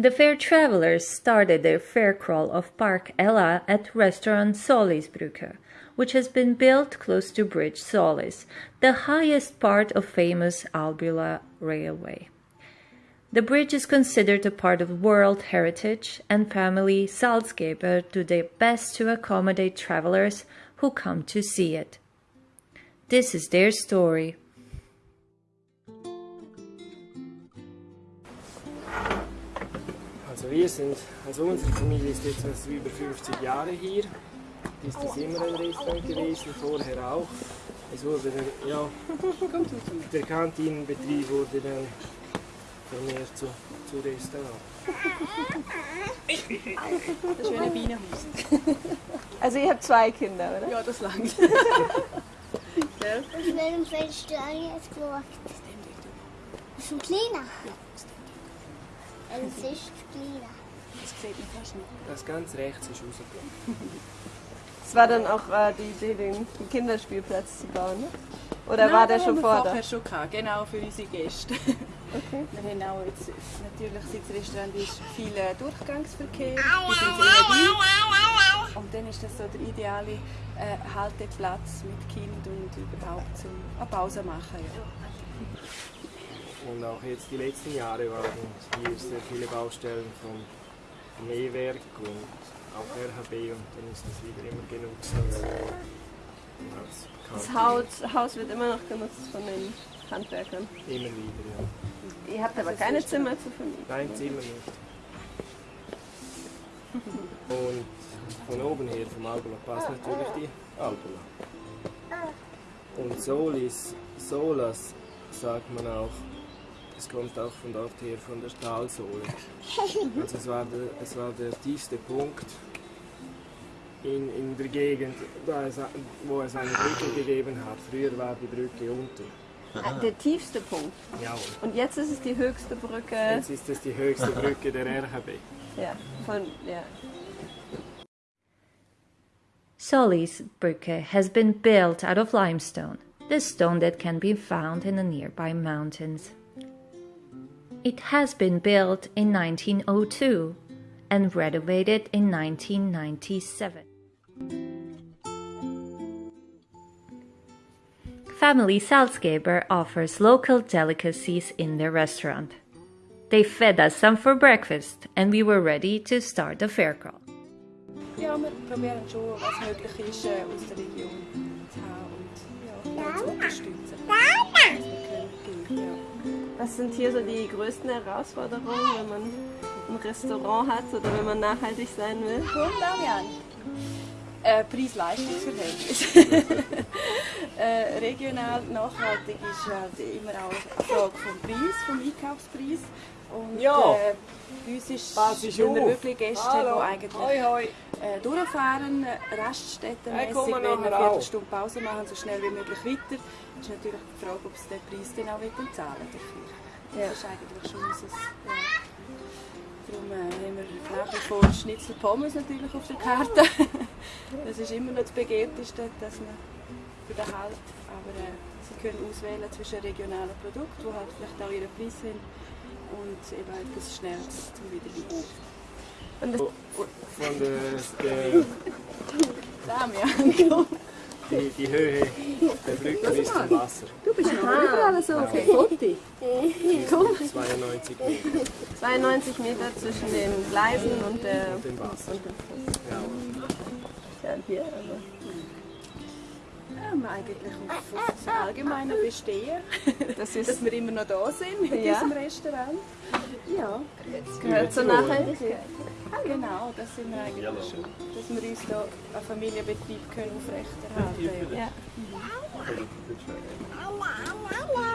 The fair travelers started their fair crawl of Park Ella at restaurant Solisbrücke, which has been built close to Bridge Solis, the highest part of famous Albula Railway. The bridge is considered a part of World Heritage and family Salzgeber do their best to accommodate travelers who come to see it. This is their story. Also wir sind, also unsere Familie ist jetzt also über 50 Jahre hier. Ist das immer ein Restaurant gewesen, vorher auch. Es wurde dann, ja, der Kantinenbetrieb wurde dann vermehrt zu, zu Restaurant. Das ein Bienenhaus. Also ihr habt zwei Kinder, oder? Ja, das langt. Gell? In welchem fällst du an jetzt geschaut? Das ist ein kleiner. Es ist kleiner. Das sieht man fast nicht. Das ganz rechts ist rausgekommen. Es war dann auch äh, die Idee, den den Kinderspielplatz zu bauen, ne? Oder Nein, war der schon vorher da? schon gehabt, genau für unsere Gäste. Okay. Wir haben auch jetzt, natürlich seit das Restaurant ist viel äh, Durchgangsverkehr, wir sind sehr mobil. Und dann ist das so der ideale äh, Halteplatz mit Kind und überhaupt zum eine Pause machen. Ja. Und auch jetzt die letzten Jahre waren hier sehr viele Baustellen vom E-Werk und auch RHB und dann ist das wieder immer genutzt als, Das. Haus, Haus wird immer noch genutzt von den Handwerkern. Immer wieder, ja. Ihr habt aber keine Zimmer zu vermieten. Nein, Zimmer nicht. Und von oben her, vom Albula, passt natürlich die Albula. Und Solis, Solas sagt man auch, es kommt auch von dort her, von der Talsohle. Also es war der, es war der tiefste Punkt in, in der Gegend, da es, wo es eine Brücke gegeben hat. Früher war die Brücke unten. Ah, Der tiefste Punkt. Ja, und jetzt ist es die höchste Brücke. jetzt ist es die höchste Brücke der RHB. Ja, von, ja. Solis Brücke has been built out of limestone, the stone that can be found in the nearby mountains. It has been built in 1902 and renovated in 1997. Family Salzgeber offers local delicacies in their restaurant. They fed us some for breakfast and we were ready to start the fair crawl. ja, wir probieren schon, was möglich ist, aus der Region zu haben und ja, zu unterstützen. Was sind hier so die größten Herausforderungen, wenn man ein Restaurant hat oder wenn man nachhaltig sein will? Äh, Preis-Leistungs-Verhältnis. äh, regional nachhaltig ist halt immer auch eine Frage vom Preis, vom Einkaufspreis. Und Ja. äh, bei uns ist, auf. wirklich Gäste, Hallo. die eigentlich Hoi, hoi. äh, durchfahren, äh, Hey, mal wenn wir eine. Viertelstunde Pause machen, so schnell wie möglich weiter. ist natürlich die Frage, ob sie den Preis dann auch zahlen dafür. Das ist eigentlich schon unser... Ja. Darum äh, haben wir nach wie vor Schnitzel Pommes natürlich auf der Karte. das ist immer noch das Begehrteste, dass man für den Halt. Aber äh, sie können auswählen zwischen regionalen Produkten, die halt vielleicht auch ihren Preis haben, und eben etwas Schnelles zum Wiederweiter. Und das, Von der, der Damian, die, die Höhe der Brücke bis zum Wasser. du bist noch überall so okay. Foto. 92 Meter 92 Meter zwischen den Gleisen und, der, und dem Wasser. und dem. Ja. Hier, also. Ja, eigentlich auf, auf das allgemeine Bestehen, Das dass ist, wir immer noch da sind mit Ja. diesem Restaurant. Ja, gehört zur Nachhaltigkeit. genau, das sind wir eigentlich schon. Dass wir uns da einen Familienbetrieb können aufrechterhalten können. Ja. Aua, aua, aua.